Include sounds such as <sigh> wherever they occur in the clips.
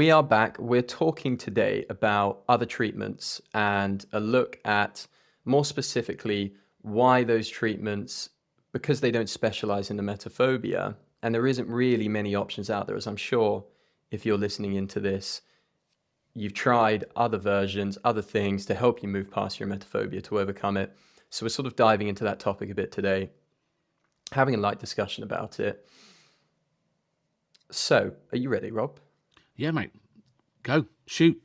we are back. We're talking today about other treatments and a look at more specifically why those treatments, because they don't specialize in the emetophobia, and there isn't really many options out there, as I'm sure if you're listening into this, you've tried other versions, other things to help you move past your emetophobia to overcome it. So we're sort of diving into that topic a bit today, having a light discussion about it. So, are you ready, Rob? Yeah, mate. Go, shoot.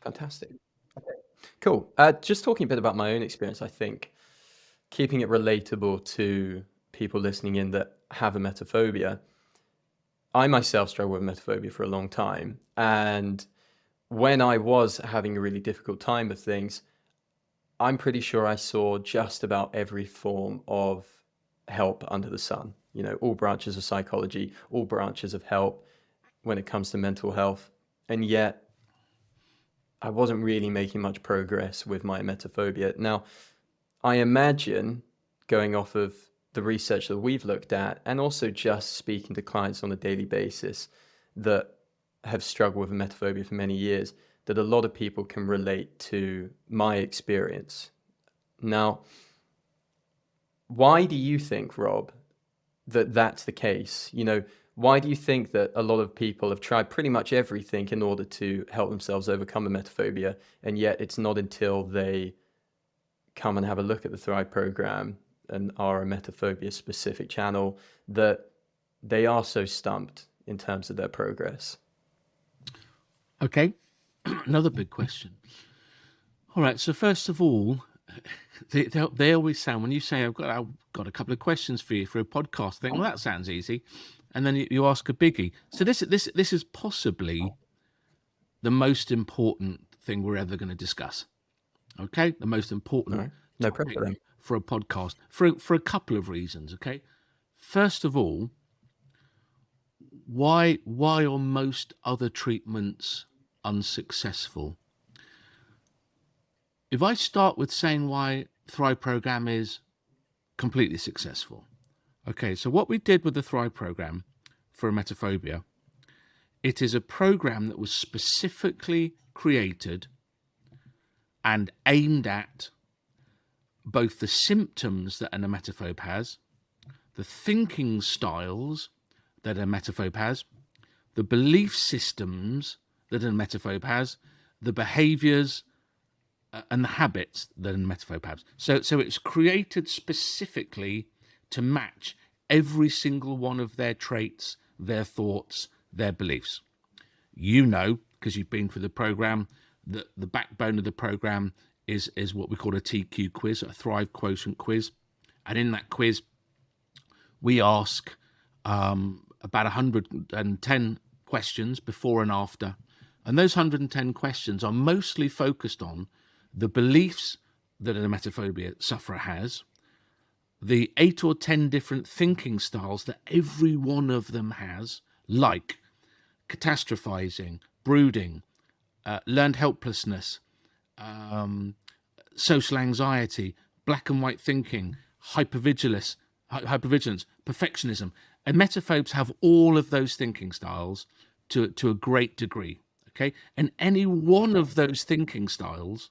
Fantastic. Okay, cool. Uh, just talking a bit about my own experience, I think keeping it relatable to people listening in that have emetophobia. I myself struggled with emetophobia for a long time. And when I was having a really difficult time of things, I'm pretty sure I saw just about every form of help under the sun. You know, all branches of psychology, all branches of help when it comes to mental health. And yet, I wasn't really making much progress with my emetophobia. Now, I imagine going off of the research that we've looked at and also just speaking to clients on a daily basis that have struggled with emetophobia for many years, that a lot of people can relate to my experience. Now, why do you think, Rob, that that's the case? You know, why do you think that a lot of people have tried pretty much everything in order to help themselves overcome emetophobia, and yet it's not until they come and have a look at the Thrive program and are emetophobia specific channel that they are so stumped in terms of their progress? Okay, <clears throat> another big question. All right, so first of all, <laughs> they, they, they, always sound when you say I've got I've got a couple of questions for you for a podcast. I think well that sounds easy, and then you, you ask a biggie. So this this this is possibly the most important thing we're ever going to discuss. Okay, the most important right. no problem for a podcast for for a couple of reasons. Okay, first of all, why why are most other treatments unsuccessful? If I start with saying why Thrive program is completely successful. Okay, so what we did with the Thrive program for emetophobia, it is a program that was specifically created and aimed at both the symptoms that an emetophobe has, the thinking styles that a emetophobe has, the belief systems that an emetophobe has, the behaviors uh, and the habits that an emetophobe has. So, so it's created specifically to match every single one of their traits, their thoughts, their beliefs. You know, because you've been through the program, that the backbone of the program is, is what we call a TQ quiz, a Thrive Quotient quiz. And in that quiz, we ask um, about 110 questions before and after. And those 110 questions are mostly focused on the beliefs that an emetophobia sufferer has, the eight or 10 different thinking styles that every one of them has, like catastrophizing, brooding, uh, learned helplessness, um, social anxiety, black and white thinking, hypervigilance, hypervigilance, perfectionism. Emetophobes have all of those thinking styles to, to a great degree. Okay. And any one of those thinking styles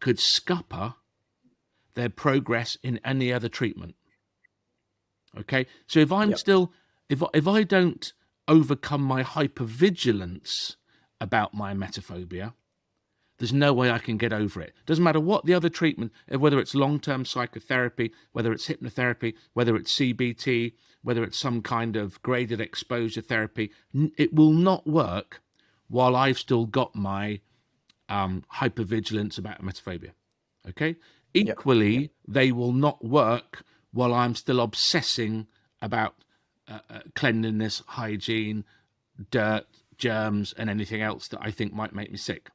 could scupper their progress in any other treatment. Okay. So if I'm yep. still, if, if I don't overcome my hypervigilance about my emetophobia. There's no way I can get over it. Doesn't matter what the other treatment, uh, whether it's long-term psychotherapy, whether it's hypnotherapy, whether it's CBT, whether it's some kind of graded exposure therapy, it will not work while I've still got my um, hypervigilance about emetophobia. Okay. Equally, yep. they will not work while I'm still obsessing about uh, uh, cleanliness, hygiene, dirt, germs and anything else that I think might make me sick.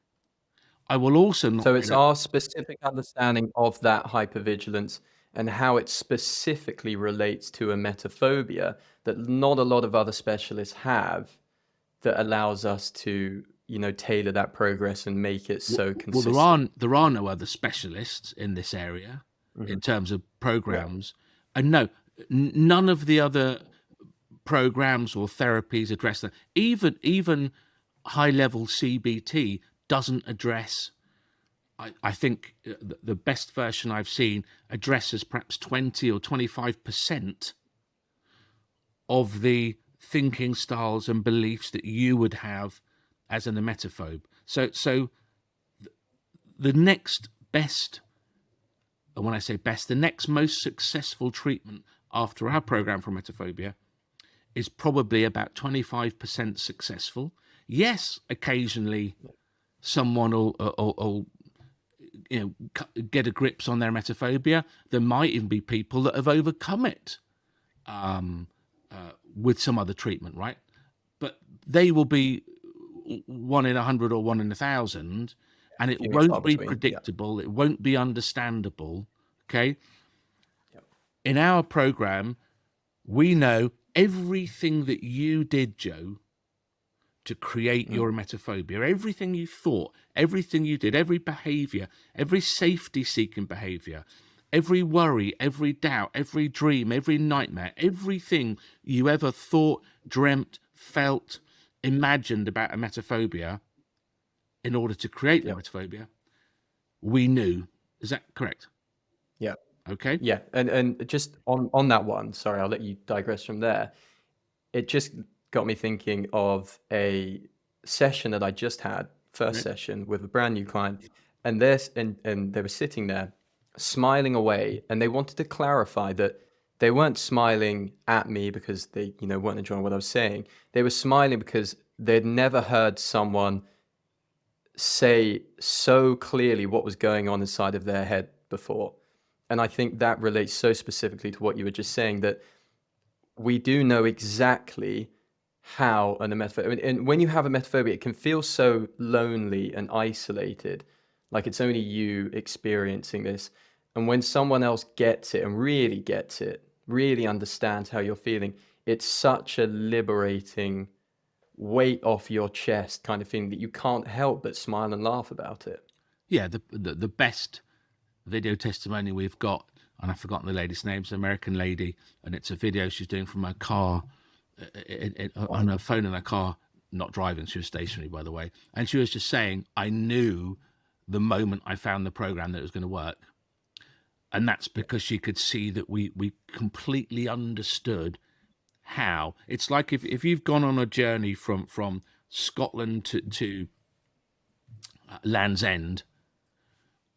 I will also not. So it's our specific understanding of that hypervigilance and how it specifically relates to emetophobia that not a lot of other specialists have that allows us to you know tailor that progress and make it so well, consistent. Well, there aren't there are no other specialists in this area mm -hmm. in terms of programs, yeah. and no, none of the other programs or therapies address that. Even even high level CBT doesn't address I, I think uh, the best version I've seen addresses perhaps 20 or 25% of the thinking styles and beliefs that you would have as an emetophobe. So, so the next best, and when I say best, the next most successful treatment after our program for emetophobia is probably about 25% successful. Yes, occasionally someone will, will, will you know get a grips on their emetophobia there might even be people that have overcome it um, uh, with some other treatment right but they will be one in a hundred or one in a thousand and it won't be predictable yeah. it won't be understandable okay yep. in our program we know everything that you did joe to create mm. your emetophobia. Everything you thought, everything you did, every behavior, every safety seeking behavior, every worry, every doubt, every dream, every nightmare, everything you ever thought, dreamt, felt, imagined about emetophobia in order to create yep. emetophobia, we knew. Is that correct? Yeah. Okay. Yeah. And and just on on that one, sorry, I'll let you digress from there. It just got me thinking of a session that I just had, first session with a brand new client, and this and and they were sitting there smiling away, and they wanted to clarify that they weren't smiling at me because they you know weren't enjoying what I was saying. They were smiling because they'd never heard someone say so clearly what was going on inside of their head before. And I think that relates so specifically to what you were just saying that we do know exactly how an emetophobia, and when you have a emetophobia, it can feel so lonely and isolated, like it's only you experiencing this. And when someone else gets it and really gets it, really understands how you're feeling, it's such a liberating weight off your chest kind of thing that you can't help but smile and laugh about it. Yeah, the the, the best video testimony we've got, and I've forgotten the lady's name, it's an American lady, and it's a video she's doing from her car it, it, on her phone in her car, not driving, she was stationary, by the way. And she was just saying, I knew the moment I found the program that it was going to work. And that's because she could see that we, we completely understood how. It's like if, if you've gone on a journey from, from Scotland to, to uh, Land's End,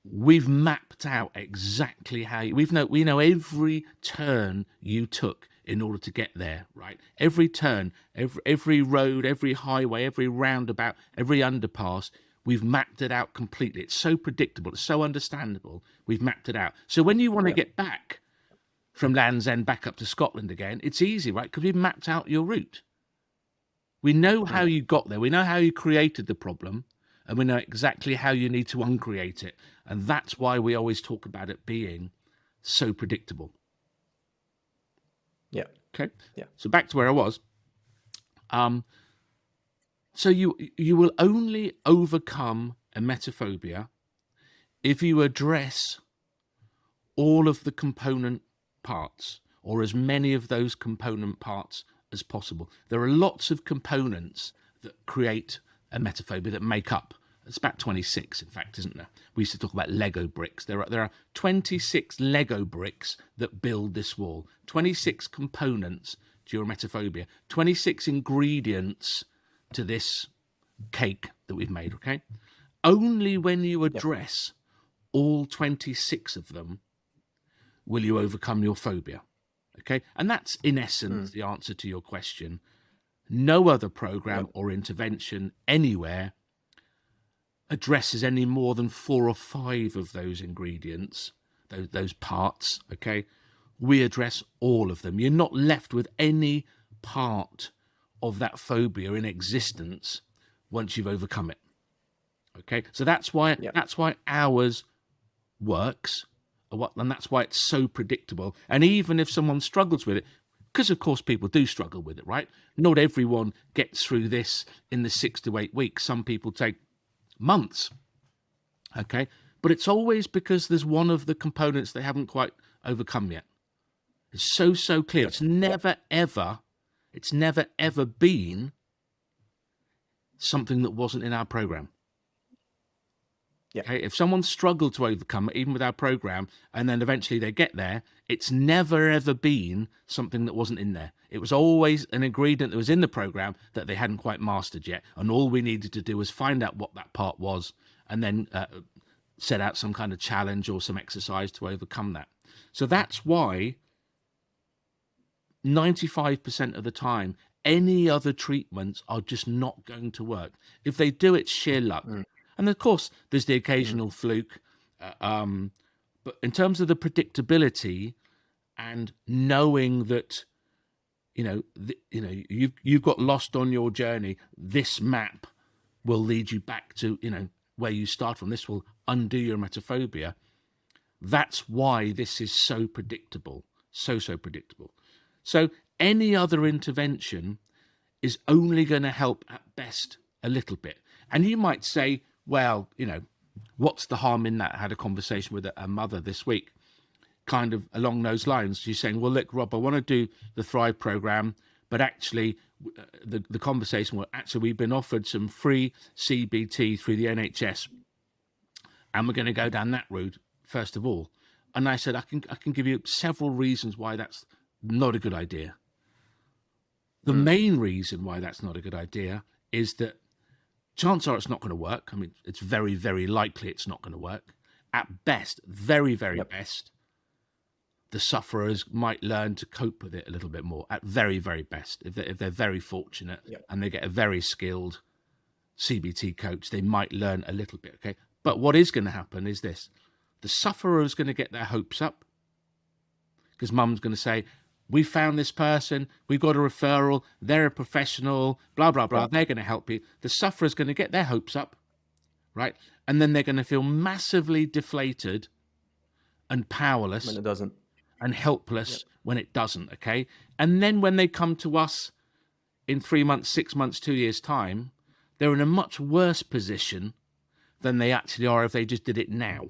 we've mapped out exactly how you, we've know we know every turn you took in order to get there, right? Every turn, every, every road, every highway, every roundabout, every underpass, we've mapped it out completely. It's so predictable, it's so understandable. We've mapped it out. So when you want to get back from Land's End back up to Scotland again, it's easy, right? Because we've mapped out your route. We know how you got there. We know how you created the problem and we know exactly how you need to uncreate it. And that's why we always talk about it being so predictable. Yeah. Okay. Yeah. So back to where I was. Um, so you you will only overcome emetophobia if you address all of the component parts or as many of those component parts as possible. There are lots of components that create emetophobia that make up it's about 26, in fact, isn't there? We used to talk about Lego bricks. There are, there are 26 Lego bricks that build this wall, 26 components to your emetophobia, 26 ingredients to this cake that we've made, okay? Only when you address yep. all 26 of them will you overcome your phobia, okay? And that's, in essence, mm. the answer to your question. No other program yep. or intervention anywhere addresses any more than four or five of those ingredients, those, those parts, okay, we address all of them. You're not left with any part of that phobia in existence once you've overcome it. Okay, so that's why yep. that's why ours works, and that's why it's so predictable. And even if someone struggles with it, because of course people do struggle with it, right? Not everyone gets through this in the six to eight weeks. Some people take months. Okay, but it's always because there's one of the components they haven't quite overcome yet. It's so, so clear. It's never, ever, it's never, ever been something that wasn't in our program. Yeah. Okay. If someone struggled to overcome it, even with our program, and then eventually they get there, it's never ever been something that wasn't in there. It was always an ingredient that was in the program that they hadn't quite mastered yet. And all we needed to do was find out what that part was and then uh, set out some kind of challenge or some exercise to overcome that. So that's why 95% of the time, any other treatments are just not going to work. If they do, it's sheer luck. Mm. And of course, there's the occasional mm. fluke. Uh, um, but in terms of the predictability and knowing that, you know, the, you know, you've you've got lost on your journey. This map will lead you back to, you know, where you start from. This will undo your emetophobia. That's why this is so predictable, so so predictable. So any other intervention is only going to help at best a little bit. And you might say, well, you know, what's the harm in that? I had a conversation with a, mother this week, kind of along those lines. She's saying, well, look, Rob, I want to do the Thrive program, but actually, uh, the, the conversation was actually, we've been offered some free CBT through the NHS, and we're going to go down that route first of all. And I said, I can, I can give you several reasons why that's not a good idea. The mm. main reason why that's not a good idea is that chance are it's not going to work. I mean, it's very, very likely it's not going to work. At best, very, very yep. best, the sufferers might learn to cope with it a little bit more. At very, very best, if they're, if they're very fortunate yep. and they get a very skilled CBT coach, they might learn a little bit. Okay. But what is going to happen is this the sufferer is going to get their hopes up because mum's going to say, we found this person, we've got a referral, they're a professional, blah, blah, blah. They're going to help you. The sufferer's going to get their hopes up, right? And then they're going to feel massively deflated and powerless. When it doesn't. And helpless yep. when it doesn't, okay? And then when they come to us in three months, six months, two years' time, they're in a much worse position than they actually are if they just did it now.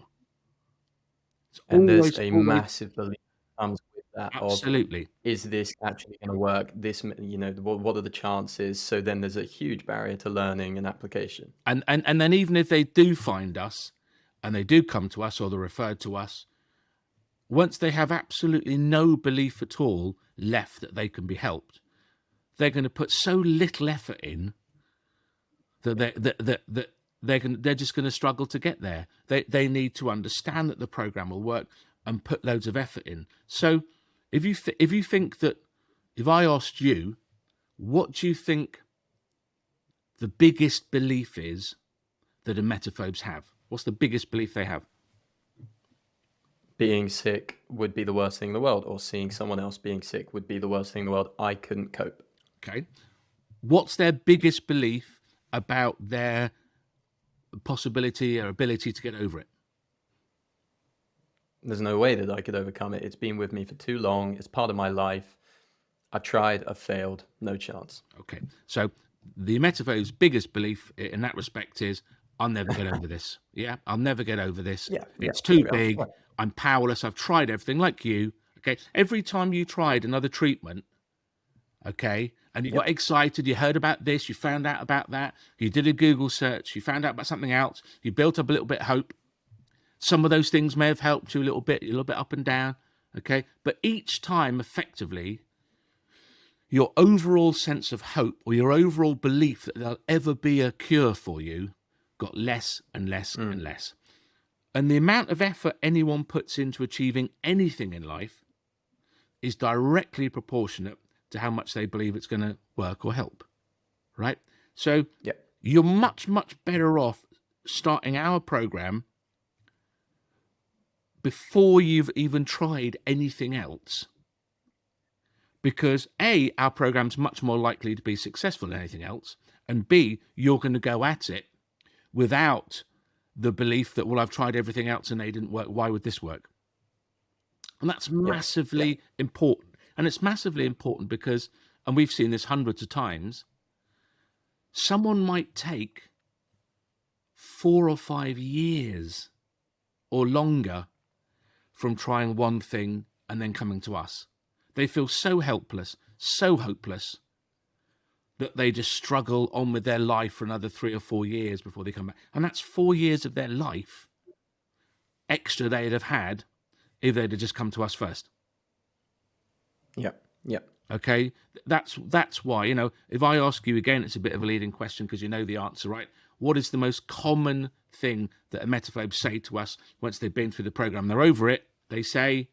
It's and always, there's a always... massive belief comes that absolutely of, is this actually going to work this you know what, what are the chances so then there's a huge barrier to learning and application and and and then even if they do find us and they do come to us or they're referred to us once they have absolutely no belief at all left that they can be helped they're going to put so little effort in that they, that, that, that they're going, they're just going to struggle to get there. They they need to understand that the program will work and put loads of effort in. So if you th- if you think that if I asked you, what do you think the biggest belief is that emetophobes have? What's the biggest belief they have? Being sick would be the worst thing in the world, or seeing someone else being sick would be the worst thing in the world. I couldn't cope. Okay. What's their biggest belief about their possibility or ability to get over it? There's no way that I could overcome it. It's been with me for too long. It's part of my life. I've tried, I've failed, no chance. Okay. So the emetophobe's biggest belief in that respect is I'll never get over this. Yeah, I'll never get over this. Yeah, it's yeah, too big. I'm powerless. I've tried everything like you. Okay. Every time you tried another treatment, okay, and you yep. got excited, you heard about this, you found out about that, you did a Google search, you found out about something else, you built up a little bit of hope, some of those things may have helped you a little bit, a little bit up and down. Okay. But each time, effectively, your overall sense of hope or your overall belief that there'll ever be a cure for you got less and less mm. and less. And the amount of effort anyone puts into achieving anything in life is directly proportionate to how much they believe it's going to work or help. Right? So yeah. you're much, much better off starting our program before you've even tried anything else. Because A, our program's much more likely to be successful than anything else. And B, you're going to go at it without the belief that, well, I've tried everything else and they didn't work. Why would this work? And that's massively yeah. important. And it's massively important because, and we've seen this hundreds of times, someone might take four or five years or longer from trying one thing and then coming to us. They feel so helpless, so hopeless, that they just struggle on with their life for another three or four years before they come back. And that's four years of their life extra they'd have had if they'd have just come to us first. Yep. Yeah. Okay. That's that's why, you know, if I ask you again, it's a bit of a leading question because you know the answer, right? What is the most common thing that emetophobes say to us once they've been through the program? They're over it. They say,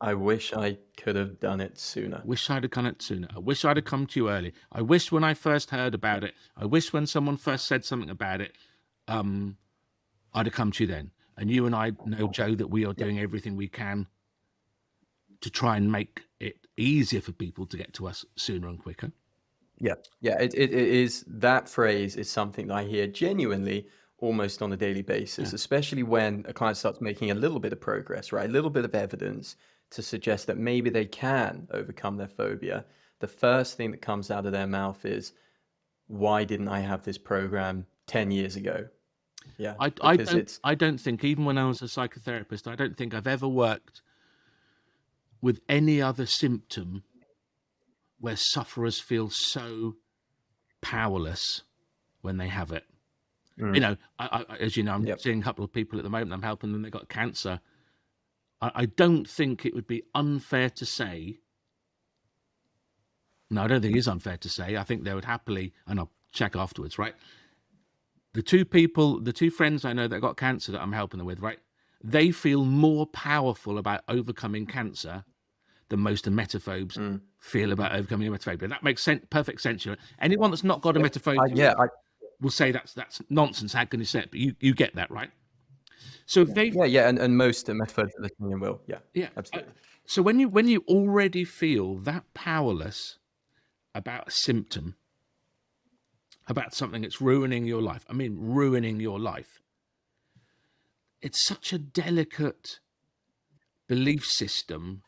I wish I could have done it sooner. Wish I'd have done it sooner. I wish I'd have come to you early. I wish when I first heard about it, I wish when someone first said something about it, um, I'd have come to you then. And you and I know, Joe, that we are doing everything we can to try and make it easier for people to get to us sooner and quicker. Yeah, yeah, it, it, it is that phrase is something that I hear genuinely almost on a daily basis, yeah. especially when a client starts making a little bit of progress, right? A little bit of evidence to suggest that maybe they can overcome their phobia. The first thing that comes out of their mouth is, why didn't I have this program 10 years ago? Yeah. I, I, don't, I don't think, even when I was a psychotherapist, I don't think I've ever worked with any other symptom where sufferers feel so powerless when they have it. Mm. You know, I, I, as you know, I'm yep. seeing a couple of people at the moment. I'm helping them. They've got cancer. I, I don't think it would be unfair to say. No, I don't think it is unfair to say. I think they would happily, and I'll check afterwards, right? The two people, the two friends I know that got cancer that I'm helping them with, right? They feel more powerful about overcoming cancer than most emetophobes mm. feel about overcoming emetophobia. That makes sense, perfect sense. Anyone that's not got emetophobia, yeah, I, will say that's that's nonsense. How can you say it? But you you get that, right? So yeah, they yeah yeah, and, and most emetophobes listening will, yeah, yeah, absolutely. Uh, so when you when you already feel that powerless about a symptom, about something that's ruining your life, I mean ruining your life, it's such a delicate belief system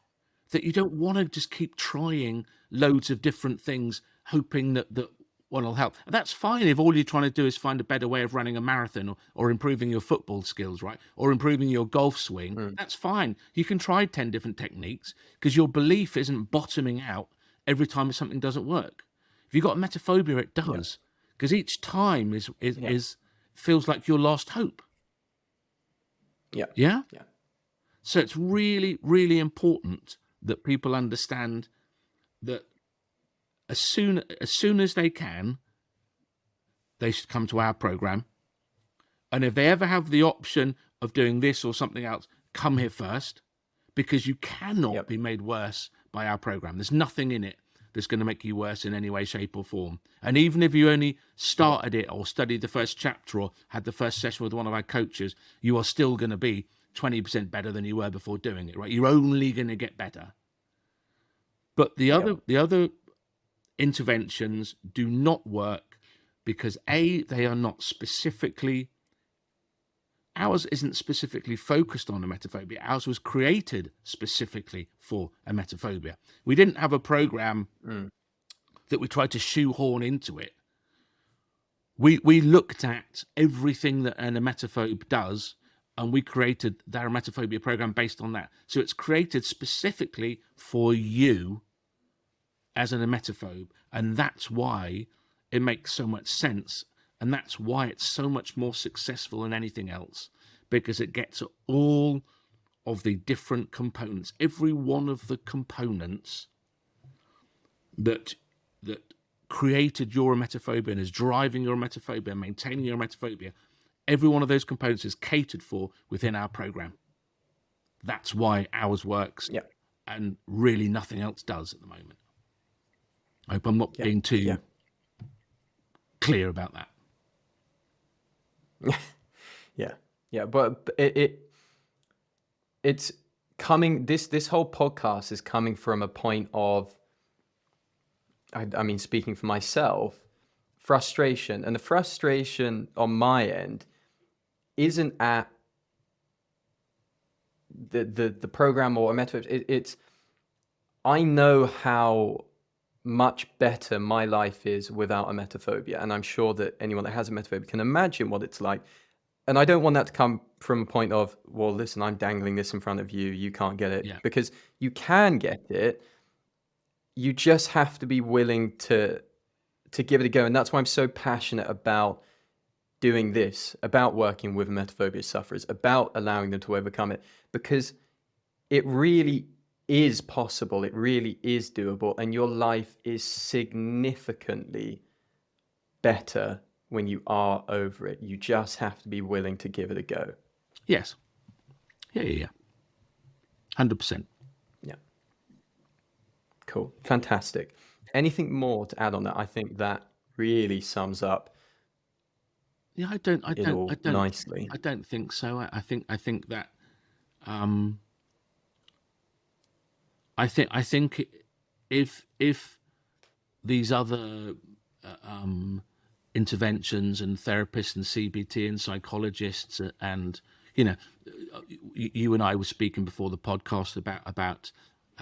that you don't want to just keep trying loads of different things, hoping that, that one will help. And that's fine if all you're trying to do is find a better way of running a marathon or, or improving your football skills, right? Or improving your golf swing. Mm. That's fine. You can try 10 different techniques because your belief isn't bottoming out every time something doesn't work. If you've got emetophobia, it does. Because yeah. each time is is, yeah. is feels like your last hope. Yeah. Yeah? Yeah. So it's really, really important that people understand that as soon as soon as they can, they should come to our program. And if they ever have the option of doing this or something else, come here first, because you cannot yep. be made worse by our program. There's nothing in it that's going to make you worse in any way, shape, or form. And even if you only started it or studied the first chapter or had the first session with one of our coaches, you are still going to be 20% better than you were before doing it, right? You're only going to get better. But the other, the other interventions do not work because A, they are not specifically, ours isn't specifically focused on emetophobia. Ours was created specifically for emetophobia. We didn't have a program mm. that we tried to shoehorn into it. We, we looked at everything that an emetophobe does and we created the emetophobia program based on that. So it's created specifically for you as an emetophobe. And that's why it makes so much sense. And that's why it's so much more successful than anything else, because it gets all of the different components, every one of the components that that created your emetophobia and is driving your emetophobia, maintaining your emetophobia, every one of those components is catered for within our program. That's why ours works. Yeah. And really nothing else does at the moment. I hope I'm not yeah. being too yeah. clear about that. <laughs> yeah, yeah, but it, it it's coming. This this whole podcast is coming from a point of, I, I mean, speaking for myself, frustration, and the frustration on my end isn't at the the the program or a method. It, it's I know how much better my life is without emetophobia. And I'm sure that anyone that has emetophobia can imagine what it's like. And I don't want that to come from a point of, well, listen, I'm dangling this in front of you. You can't get it. Yeah. Because you can get it. you just have to be willing to to give it a go and that's why i'm so passionate about doing this about working with emetophobia sufferers about allowing them to overcome it because it really is possible it really is doable and your life is significantly better when you are over it you just have to be willing to give it a go yes yeah yeah yeah 100% Yeah. Cool. Fantastic. Anything more to add on that? I think that really sums up yeah i don't i don't i don't nicely. i don't think so i, I think i think that um i think i think if if these other uh, um interventions and therapists and cbt and psychologists uh, and you know you, you and i were speaking before the podcast about about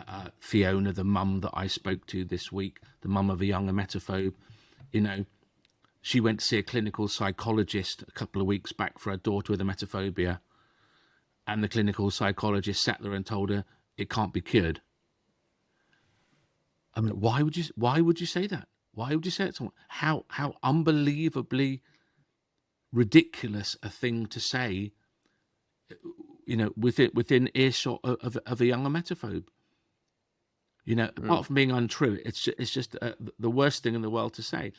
uh, Fiona, the mum that I spoke to this week, the mum of a young emetophobe, you know, she went to see a clinical psychologist a couple of weeks back for her daughter with a emetophobia. And the clinical psychologist sat there and told her it can't be cured. I mean, why would you why would you say that? Why would you say it to someone? How how unbelievably ridiculous a thing to say, you know, within within earshot of, of, of a young emetophobe. You know, mm. apart from being untrue, it's just, it's just uh, the worst thing in the world to say.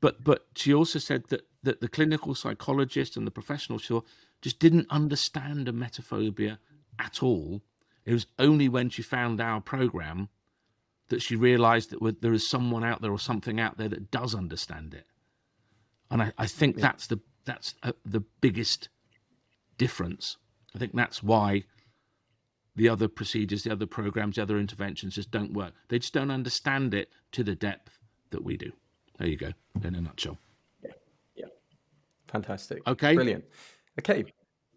But but she also said that that the clinical psychologist and the professional sure just didn't understand emetophobia at all. It was only when she found our program that she realized that there is someone out there or something out there that does understand it. And I, I think yeah. that's the that's uh, the biggest difference. I think that's why the other procedures, the other programs, the other interventions just don't work. They just don't understand it to the depth that we do. There you go, in a nutshell. Yeah, yeah. Fantastic. Okay. Brilliant. Okay.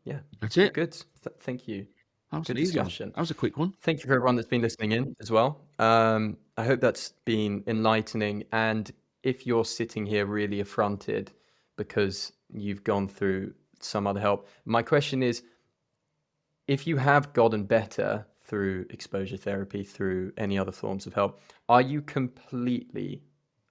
Yeah. That's it. Good. Th thank you. That was Good discussion. One. That was a quick one. Thank you for everyone that's been listening in as well. Um, I hope that's been enlightening. And if you're sitting here really affronted because you've gone through some other help, my question is if you have gotten better through exposure therapy, through any other forms of help, are you completely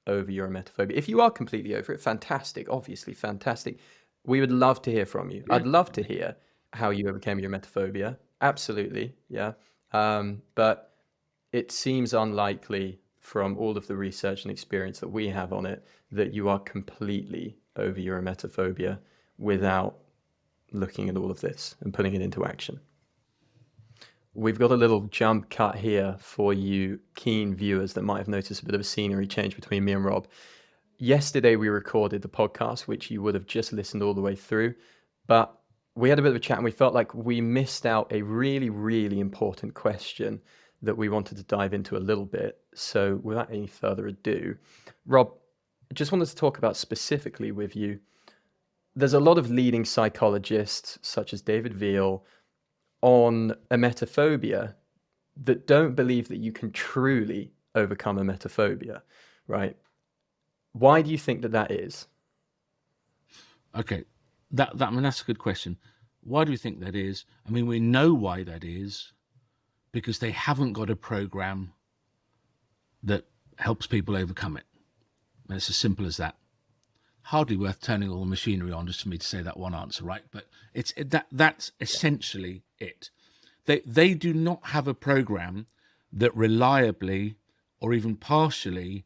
over your emetophobia? If you are completely over it, fantastic, obviously fantastic. We would love to hear from you. Yeah. I'd love to hear how you overcame your emetophobia. Absolutely, yeah. Um, but it seems unlikely from all of the research and experience that we have on it that you are completely over your emetophobia without looking at all of this and putting it into action. We've got a little jump cut here for you keen viewers that might have noticed a bit of a scenery change between me and Rob. Yesterday we recorded the podcast, which you would have just listened all the way through, but we had a bit of a chat and we felt like we missed out a really, really important question that we wanted to dive into a little bit. So without any further ado, Rob, I just wanted to talk about specifically with you. There's a lot of leading psychologists, such as David Veale, on emetophobia that don't believe that you can truly overcome emetophobia, right? Why do you think that that is? Okay, that that I mean that's a good question. Why do we think that is? I mean, we know why that is, because they haven't got a program that helps people overcome it. And it's as simple as that. Hardly worth turning all the machinery on just for me to say that one answer, right? But it's that that's essentially it. They, they do not have a program that reliably or even partially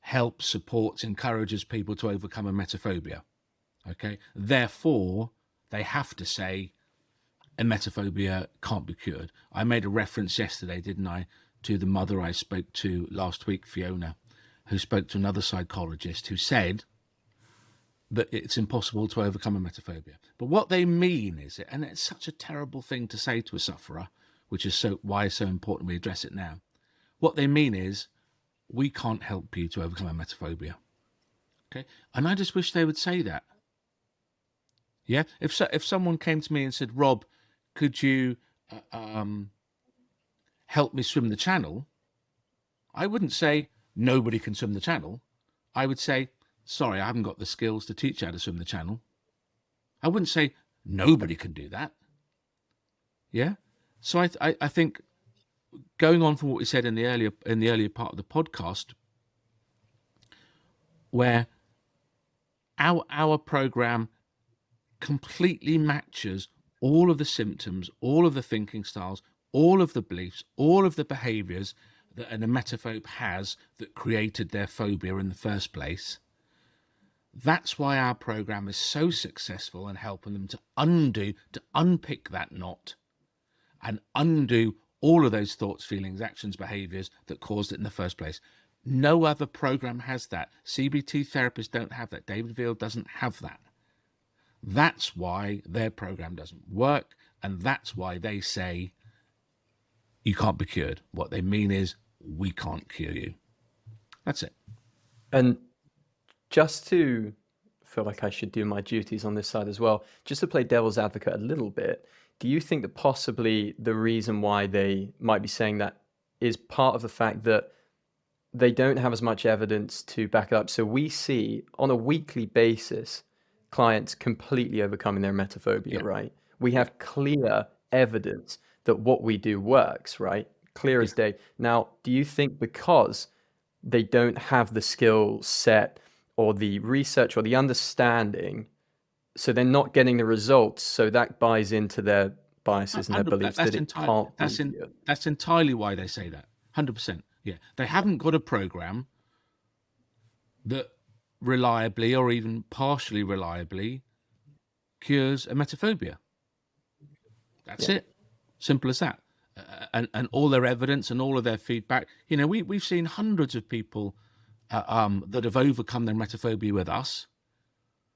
helps, supports, encourages people to overcome emetophobia. Okay, therefore, they have to say emetophobia can't be cured. I made a reference yesterday, didn't I, to the mother I spoke to last week, Fiona, who spoke to another psychologist who said that it's impossible to overcome emetophobia. But what they mean is it, and it's such a terrible thing to say to a sufferer, which is so why it's so important we address it now. What they mean is we can't help you to overcome emetophobia. Okay, and I just wish they would say that. Yeah, if so, if someone came to me and said, "Rob, could you uh, um, help me swim the channel?" I wouldn't say nobody can swim the channel. I would say sorry, I haven't got the skills to teach you how to swim the channel. I wouldn't say nobody can do that. Yeah. So I, I, I think going on from what we said in the earlier in the earlier part of the podcast, where our our program completely matches all of the symptoms, all of the thinking styles, all of the beliefs, all of the behaviors that an emetophobe has that created their phobia in the first place. That's why our program is so successful in helping them to undo, to unpick that knot and undo all of those thoughts, feelings, actions, behaviors that caused it in the first place. No other program has that. CBT therapists don't have that. David Veale doesn't have that. That's why their program doesn't work. And that's why they say you can't be cured. What they mean is we can't cure you. That's it. And just to feel like I should do my duties on this side as well, just to play devil's advocate a little bit, do you think that possibly the reason why they might be saying that is part of the fact that they don't have as much evidence to back it up? So we see on a weekly basis clients completely overcoming their emetophobia, yeah. right? We have clear evidence that what we do works, right? Clear yeah. as day. Now, do you think because they don't have the skill set or the research or the understanding so they're not getting the results. So that buys into their biases and their beliefs that it can't. That's in, that's entirely why they say that. Hundred percent. Yeah, they haven't got a program that reliably or even partially reliably cures emetophobia. That's yeah. it. Simple as that. Uh, and and all their evidence and all of their feedback. You know, we we've seen hundreds of people uh, um, that have overcome their emetophobia with us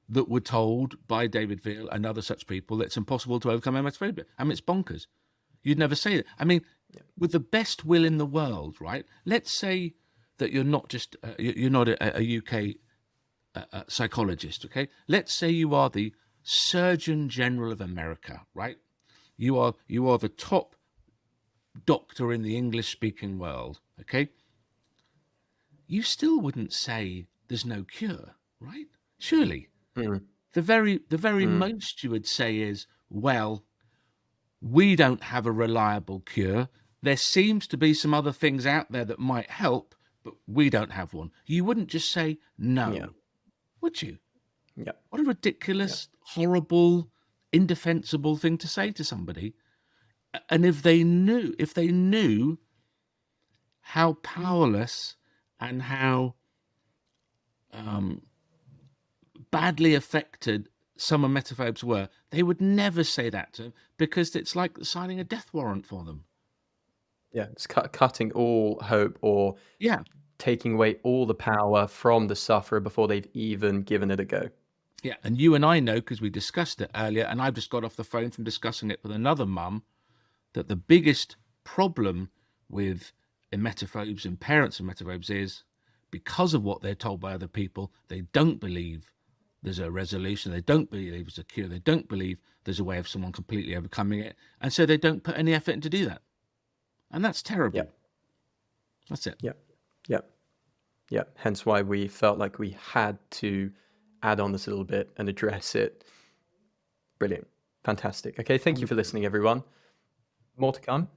that were told by David Veale and other such people that it's impossible to overcome emetophobia. I mean, it's bonkers. You'd never say it. I mean, yeah. with the best will in the world, right? Let's say that you're not just uh, you're not a, a UK uh, uh, psychologist, okay? Let's say you are the Surgeon General of America, right? You are you are the top doctor in the English speaking world, okay? You still wouldn't say there's no cure, right? Surely Mm. The very the very mm. most you would say is, well, we don't have a reliable cure. There seems to be some other things out there that might help, but we don't have one. You wouldn't just say no, yeah. would you? Yeah. What a ridiculous, yeah. horrible, indefensible thing to say to somebody. And if they knew, if they knew how powerless and how um, badly affected some of emetophobes were, they would never say that to him because it's like signing a death warrant for them. Yeah, it's cut, cutting all hope or yeah, taking away all the power from the sufferer before they've even given it a go. Yeah, and you and I know because we discussed it earlier, and I've just got off the phone from discussing it with another mum, that the biggest problem with emetophobes and parents of emetophobes is because of what they're told by other people, they don't believe there's a resolution. They don't believe it's a cure. They don't believe there's a way of someone completely overcoming it. And so they don't put any effort into do that. And that's terrible. Yep. That's it. Yep. Yep. Yep. Hence why we felt like we had to add on this a little bit and address it. Brilliant. Fantastic. Okay. Thank you for listening, everyone. More to come.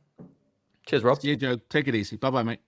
Cheers, Rob. See you, Joe. Take it easy. Bye bye, mate.